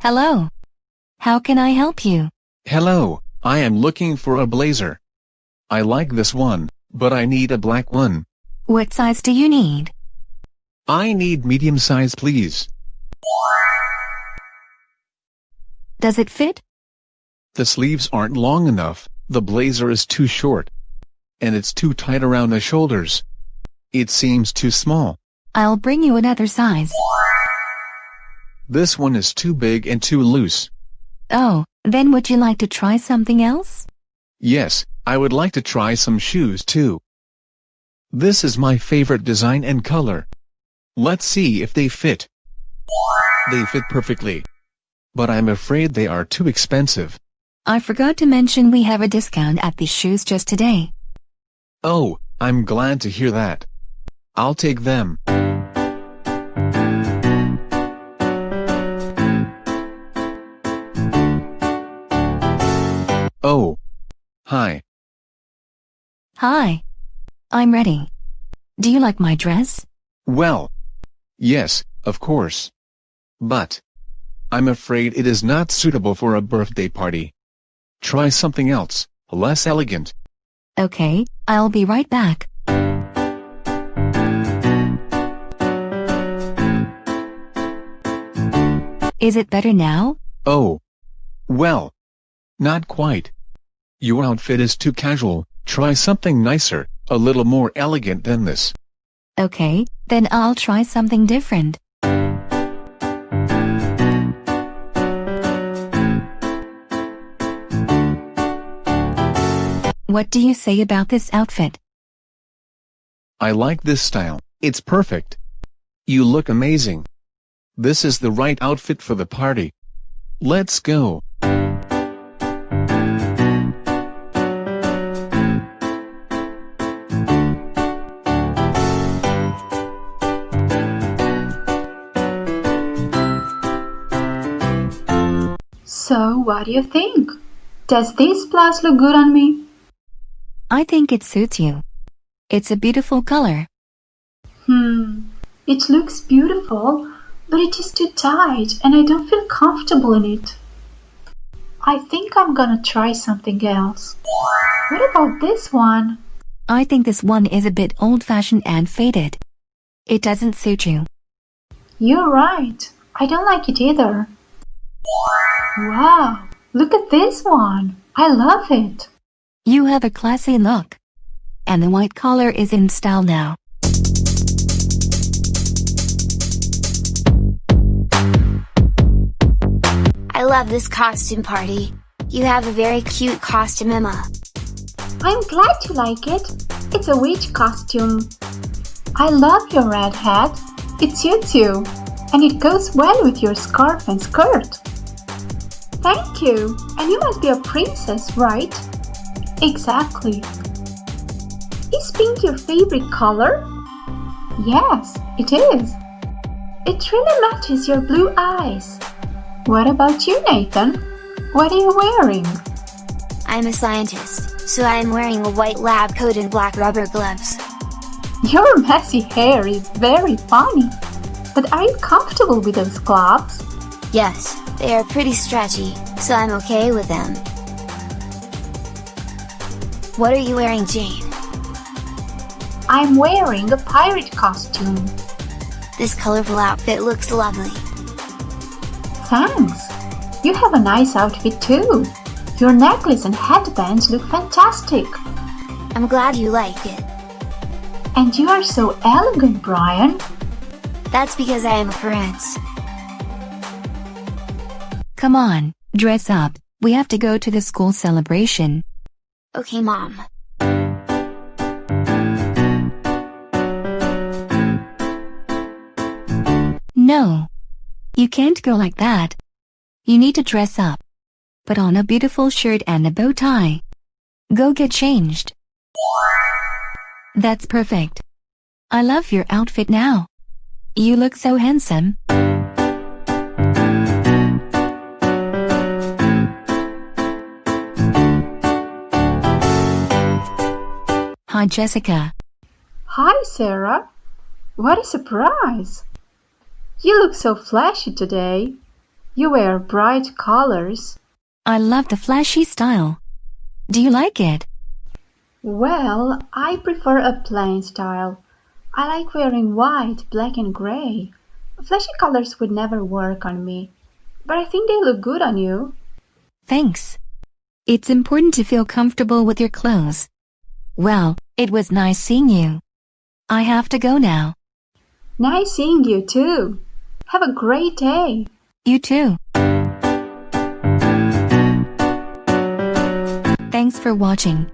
Hello. How can I help you? Hello, I am looking for a blazer. I like this one, but I need a black one. What size do you need? I need medium size please. Does it fit? The sleeves aren't long enough, the blazer is too short. And it's too tight around the shoulders. It seems too small. I'll bring you another size. This one is too big and too loose. Oh, then would you like to try something else? Yes, I would like to try some shoes too. This is my favorite design and color. Let's see if they fit. They fit perfectly. But I'm afraid they are too expensive. I forgot to mention we have a discount at these shoes just today. Oh, I'm glad to hear that. I'll take them. Oh. Hi. Hi. I'm ready. Do you like my dress? Well. Yes, of course. But. I'm afraid it is not suitable for a birthday party. Try something else, less elegant. Okay, I'll be right back. Is it better now? Oh. Well. Not quite. Your outfit is too casual, try something nicer, a little more elegant than this. Okay, then I'll try something different. What do you say about this outfit? I like this style, it's perfect. You look amazing. This is the right outfit for the party. Let's go. So, what do you think? Does this blouse look good on me? I think it suits you. It's a beautiful color. Hmm, it looks beautiful, but it is too tight and I don't feel comfortable in it. I think I'm gonna try something else. What about this one? I think this one is a bit old-fashioned and faded. It doesn't suit you. You're right. I don't like it either. Wow, look at this one. I love it. You have a classy look. And the white collar is in style now. I love this costume party. You have a very cute costume, Emma. I'm glad you like it. It's a witch costume. I love your red hat. It suits you. And it goes well with your scarf and skirt. Thank you. And you must be a princess, right? Exactly. Is pink your favorite color? Yes, it is. It really matches your blue eyes. What about you, Nathan? What are you wearing? I'm a scientist, so I am wearing a white lab coat and black rubber gloves. Your messy hair is very funny. But are you comfortable with those gloves? Yes, they are pretty stretchy, so I'm okay with them. What are you wearing, Jane? I'm wearing a pirate costume. This colorful outfit looks lovely. Thanks. You have a nice outfit too. Your necklace and headbands look fantastic. I'm glad you like it. And you are so elegant, Brian. That's because I am a prince. Come on, dress up. We have to go to the school celebration. Okay, Mom. No. You can't go like that. You need to dress up. Put on a beautiful shirt and a bow tie. Go get changed. That's perfect. I love your outfit now. You look so handsome. Hi, Jessica. Hi, Sarah. What a surprise! You look so flashy today. You wear bright colors. I love the flashy style. Do you like it? Well, I prefer a plain style. I like wearing white, black, and gray. Flashy colors would never work on me, but I think they look good on you. Thanks. It's important to feel comfortable with your clothes. Well, it was nice seeing you. I have to go now. Nice seeing you too. Have a great day. You too. Thanks for watching.